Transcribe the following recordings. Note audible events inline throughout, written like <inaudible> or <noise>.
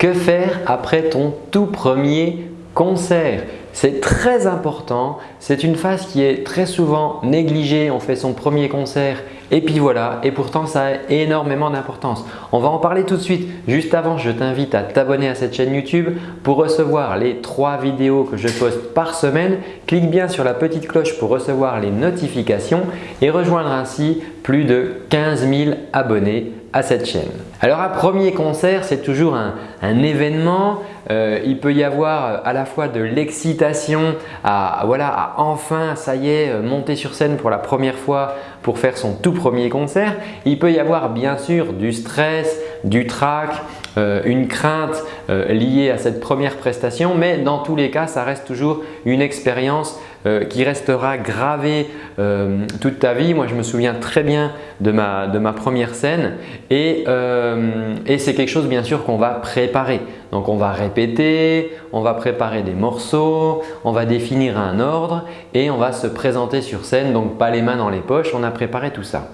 Que faire après ton tout premier concert? C'est très important, c'est une phase qui est très souvent négligée, on fait son premier concert et puis voilà et pourtant ça a énormément d'importance. On va en parler tout de suite. Juste avant, je t'invite à t'abonner à cette chaîne YouTube pour recevoir les trois vidéos que je poste par semaine. Clique bien sur la petite cloche pour recevoir les notifications et rejoindre ainsi plus de 15 000 abonnés à cette chaîne. Alors un premier concert, c'est toujours un, événement. Euh, il peut y avoir à la fois de l'excitation à, voilà, à enfin, ça y est, euh, monter sur scène pour la première fois pour faire son tout premier concert. Il peut y avoir bien sûr du stress, du trac, euh, une crainte liée à cette première prestation mais dans tous les cas, ça reste toujours une expérience euh, qui restera gravé euh, toute ta vie. Moi, je me souviens très bien de ma, première scène et, euh, et c'est quelque chose bien sûr qu'on va préparer. Donc, on va répéter, on va préparer des morceaux, on va définir un ordre et on va se présenter sur scène. Donc, pas les mains dans les poches, on a préparé tout ça.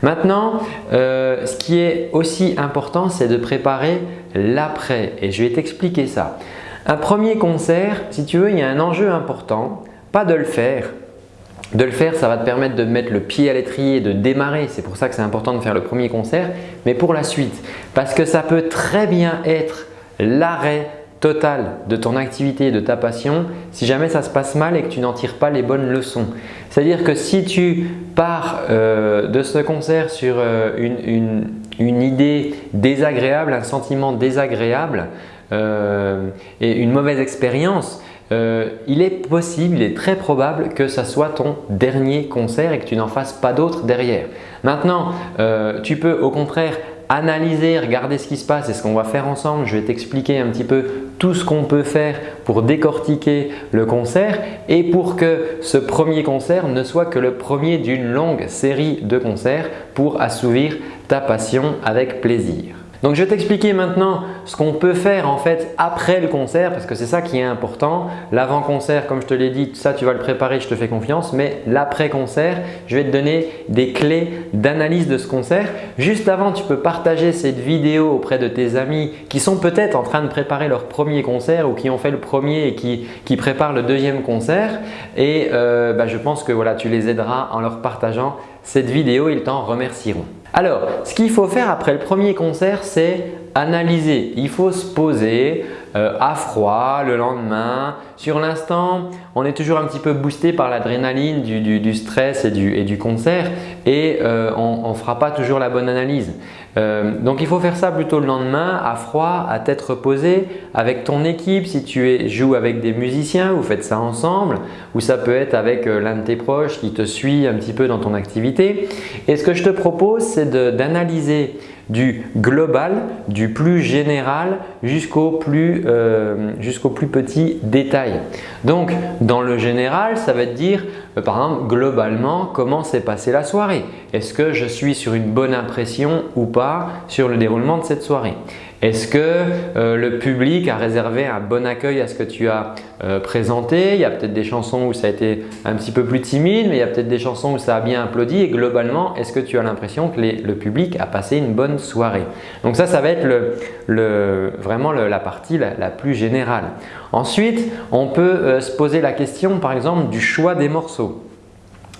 Maintenant, ce qui est aussi important, c'est de préparer l'après et je vais t'expliquer ça. Un premier concert, si tu veux, il y a un enjeu important pas de le faire. De le faire, ça va te permettre de mettre le pied à l'étrier, de démarrer. C'est pour ça que c'est important de faire le premier concert, mais pour la suite. Parce que ça peut très bien être l'arrêt total de ton activité et de ta passion si jamais ça se passe mal et que tu n'en tires pas les bonnes leçons. C'est-à-dire que si tu pars euh, de ce concert sur euh, une, idée désagréable, un sentiment désagréable euh, et une mauvaise expérience, euh, il est possible, il est très probable que ça soit ton dernier concert et que tu n'en fasses pas d'autres derrière. Maintenant, euh, tu peux au contraire analyser, regarder ce qui se passe et ce qu'on va faire ensemble. Je vais t'expliquer un petit peu tout ce qu'on peut faire pour décortiquer le concert et pour que ce premier concert ne soit que le premier d'une longue série de concerts pour assouvir ta passion avec plaisir. Donc je vais t'expliquer maintenant ce qu'on peut faire en fait après le concert parce que c'est ça qui est important. L'avant-concert, comme je te l'ai dit, ça tu vas le préparer, je te fais confiance. Mais l'après-concert, je vais te donner des clés d'analyse de ce concert. Juste avant, tu peux partager cette vidéo auprès de tes amis qui sont peut-être en train de préparer leur premier concert ou qui ont fait le premier et qui, préparent le deuxième concert. Et euh, bah, je pense que voilà, tu les aideras en leur partageant cette vidéo, ils t'en remercieront. Alors, ce qu'il faut faire après le premier concert, c'est analyser. Il faut se poser euh, à froid le lendemain. Sur l'instant, on est toujours un petit peu boosté par l'adrénaline du, stress et du, concert et euh, on ne fera pas toujours la bonne analyse. Euh, donc il faut faire ça plutôt le lendemain à froid, à tête reposée avec ton équipe. Si tu joues avec des musiciens, vous faites ça ensemble ou ça peut être avec euh, l'un de tes proches qui te suit un petit peu dans ton activité. Et ce que je te propose, c'est d'analyser du global, du plus général jusqu'au plus, petit détail. Dans le général, ça va dire par exemple globalement comment s'est passée la soirée? Est-ce que je suis sur une bonne impression ou pas sur le déroulement de cette soirée? Est-ce que euh, le public a réservé un bon accueil à ce que tu as euh, présenté? Il y a peut-être des chansons où ça a été un petit peu plus timide, mais il y a peut-être des chansons où ça a bien applaudi. Et globalement, est-ce que tu as l'impression que le public a passé une bonne soirée? Donc ça, ça va être vraiment la partie la, plus générale. Ensuite, on peut euh, se poser la question par exemple du choix des morceaux.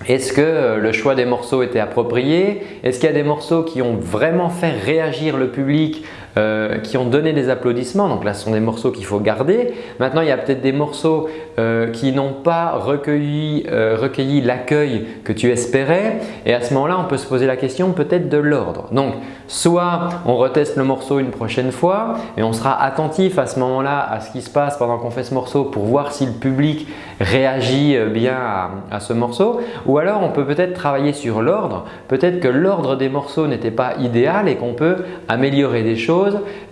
Est-ce que le choix des morceaux était approprié? Est-ce qu'il y a des morceaux qui ont vraiment fait réagir le public euh, qui ont donné des applaudissements. Donc là, ce sont des morceaux qu'il faut garder. Maintenant, il y a peut-être des morceaux euh, qui n'ont pas recueilli, euh, recueilli l'accueil que tu espérais. Et à ce moment-là, on peut se poser la question peut-être de l'ordre. Donc, soit on reteste le morceau une prochaine fois et on sera attentif à ce moment-là à ce qui se passe pendant qu'on fait ce morceau pour voir si le public réagit bien à, à ce morceau. Ou alors, on peut peut-être travailler sur l'ordre. Peut-être que l'ordre des morceaux n'était pas idéal et qu'on peut améliorer des choses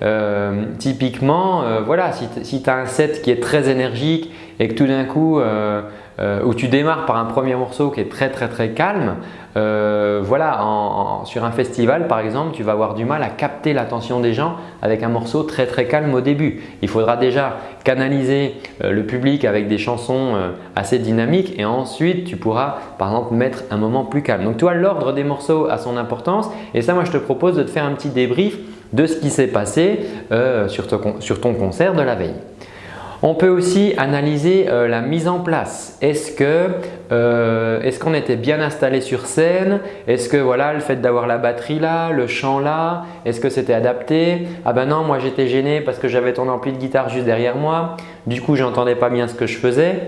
euh, typiquement, euh, si, tu as un set qui est très énergique et que tout d'un coup, euh, où tu démarres par un premier morceau qui est très très très calme, voilà, sur un festival par exemple, tu vas avoir du mal à capter l'attention des gens avec un morceau très très calme au début. Il faudra déjà canaliser le public avec des chansons assez dynamiques et ensuite tu pourras par exemple mettre un moment plus calme. Donc tu vois l'ordre des morceaux a son importance et ça moi je te propose de te faire un petit débrief de ce qui s'est passé euh, sur, ton, concert de la veille. On peut aussi analyser euh, la mise en place. Est-ce qu'on était bien installé sur scène? Est-ce que voilà, le fait d'avoir la batterie là, le chant là, est-ce que c'était adapté? Ah ben non, moi j'étais gêné parce que j'avais ton ampli de guitare juste derrière moi. Du coup, j'entendais pas bien ce que je faisais.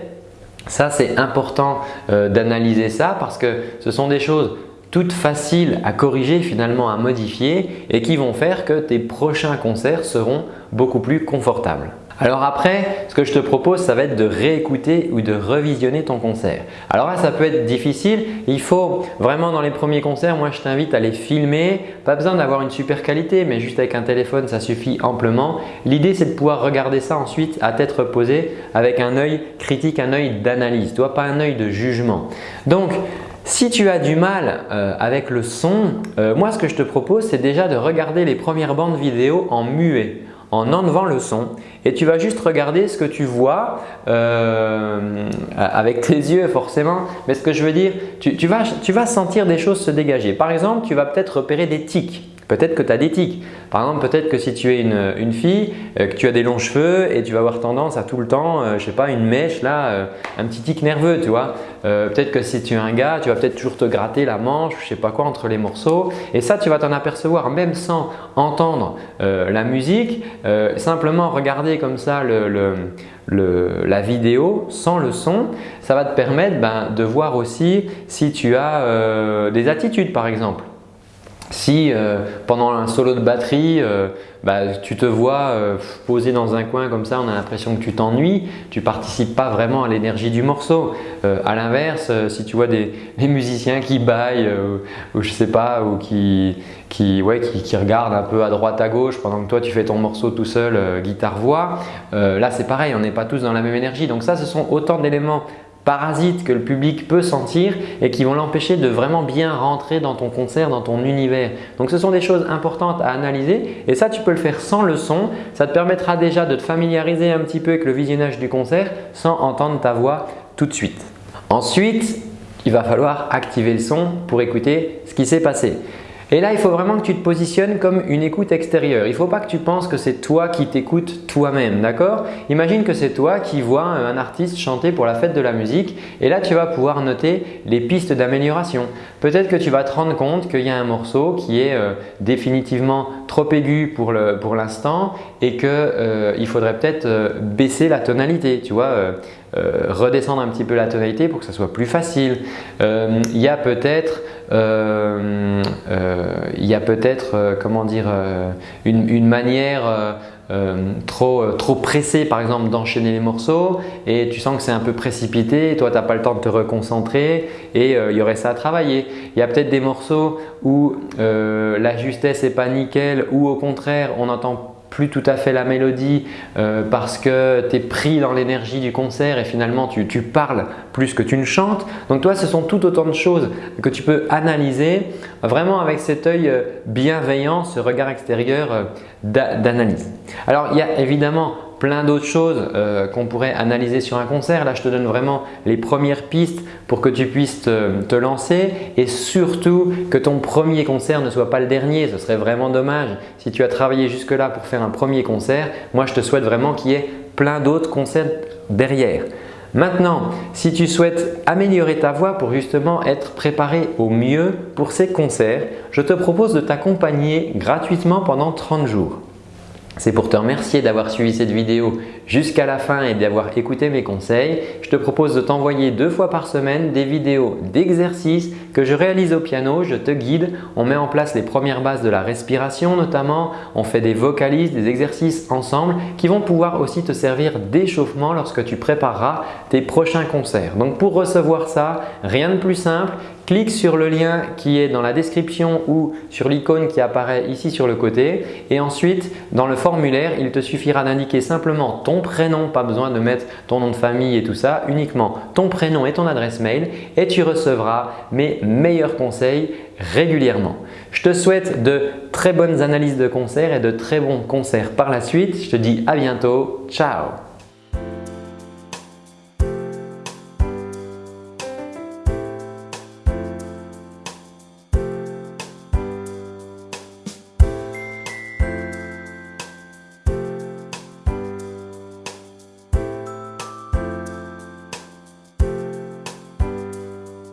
Ça, c'est important d'analyser ça parce que ce sont des choses toutes faciles à corriger finalement à modifier et qui vont faire que tes prochains concerts seront beaucoup plus confortables. Alors après, ce que je te propose, ça va être de réécouter ou de revisionner ton concert. Alors là, ça peut être difficile. Il faut vraiment dans les premiers concerts, moi je t'invite à les filmer. Pas besoin d'avoir une super qualité, mais juste avec un téléphone, ça suffit amplement. L'idée, c'est de pouvoir regarder ça ensuite à tête reposée avec un œil critique, un œil d'analyse, pas un œil de jugement. Donc, si tu as du mal euh, avec le son, euh, moi ce que je te propose c'est déjà de regarder les premières bandes vidéo en muet, en enlevant le son et tu vas juste regarder ce que tu vois euh, avec tes <laughs> yeux forcément. Mais ce que je veux dire, tu, vas, tu vas sentir des choses se dégager. Par exemple, tu vas peut-être repérer des tics. Peut-être que tu as des tics. Par exemple, peut-être que si tu es une, fille, euh, que tu as des longs cheveux et tu vas avoir tendance à tout le temps, je euh, je sais pas, une mèche là, euh, un petit tic nerveux, tu vois. peut-être que si tu es un gars, tu vas peut-être toujours te gratter la manche, je sais pas quoi, entre les morceaux. Et ça, tu vas t'en apercevoir même sans entendre la musique. simplement regarder comme ça la vidéo sans le son, ça va te permettre ben, de voir aussi si tu as des attitudes par exemple. Si euh, pendant un solo de batterie, euh, bah, tu te vois euh, posé dans un coin comme ça, on a l'impression que tu t'ennuies, tu participes pas vraiment à l'énergie du morceau. à l'inverse, si tu vois des, musiciens qui baillent ou je sais pas, ou qui, qui, qui, regardent un peu à droite à gauche pendant que toi tu fais ton morceau tout seul, guitare-voix, là c'est pareil, on n'est pas tous dans la même énergie. Donc ça, ce sont autant d'éléments parasites que le public peut sentir et qui vont l'empêcher de vraiment bien rentrer dans ton concert, dans ton univers. Donc ce sont des choses importantes à analyser et ça tu peux le faire sans le son. Ça te permettra déjà de te familiariser un petit peu avec le visionnage du concert sans entendre ta voix tout de suite. Ensuite, il va falloir activer le son pour écouter ce qui s'est passé. Et là, il faut vraiment que tu te positionnes comme une écoute extérieure. Il ne faut pas que tu penses que c'est toi qui t'écoutes toi-même, d'accord? Imagine que c'est toi qui vois un artiste chanter pour la fête de la musique et là, tu vas pouvoir noter les pistes d'amélioration. Peut-être que tu vas te rendre compte qu'il y a un morceau qui est euh, définitivement trop aigu pour l'instant et qu'il euh, faudrait peut-être euh, baisser la tonalité, tu vois redescendre un petit peu la tonalité pour que ça soit plus facile. il y a peut-être il y a peut-être euh, comment dire une, manière trop, trop pressée par exemple d'enchaîner les morceaux et tu sens que c'est un peu précipité toi tu n'as pas le temps de te reconcentrer et il y aurait ça à travailler. Il y a peut-être des morceaux où la justesse n'est pas nickel ou au contraire on entend plus tout à fait la mélodie euh, parce que tu es pris dans l'énergie du concert et finalement tu, parles plus que tu ne chantes. Donc toi, ce sont tout autant de choses que tu peux analyser vraiment avec cet œil euh, bienveillant, ce regard extérieur euh, d'analyse. Alors il y a évidemment plein d'autres choses euh, qu'on pourrait analyser sur un concert. Là, je te donne vraiment les premières pistes pour que tu puisses te, lancer et surtout que ton premier concert ne soit pas le dernier. Ce serait vraiment dommage si tu as travaillé jusque-là pour faire un premier concert. Moi, je te souhaite vraiment qu'il y ait plein d'autres concerts derrière. Maintenant, si tu souhaites améliorer ta voix pour justement être préparé au mieux pour ces concerts, je te propose de t'accompagner gratuitement pendant 30 jours. C'est pour te remercier d'avoir suivi cette vidéo jusqu'à la fin et d'avoir écouté mes conseils. Je te propose de t'envoyer deux fois par semaine des vidéos d'exercices que je réalise au piano. Je te guide, on met en place les premières bases de la respiration notamment, on fait des vocalises, des exercices ensemble qui vont pouvoir aussi te servir d'échauffement lorsque tu prépareras tes prochains concerts. Donc pour recevoir ça, rien de plus simple, clique sur le lien qui est dans la description ou sur l'icône qui apparaît ici sur le côté et ensuite dans le formulaire, il te suffira d'indiquer simplement ton prénom, pas besoin de mettre ton nom de famille et tout ça, uniquement ton prénom et ton adresse mail et tu recevras mes meilleurs conseils régulièrement. Je te souhaite de très bonnes analyses de concerts et de très bons concerts par la suite. Je te dis à bientôt. Ciao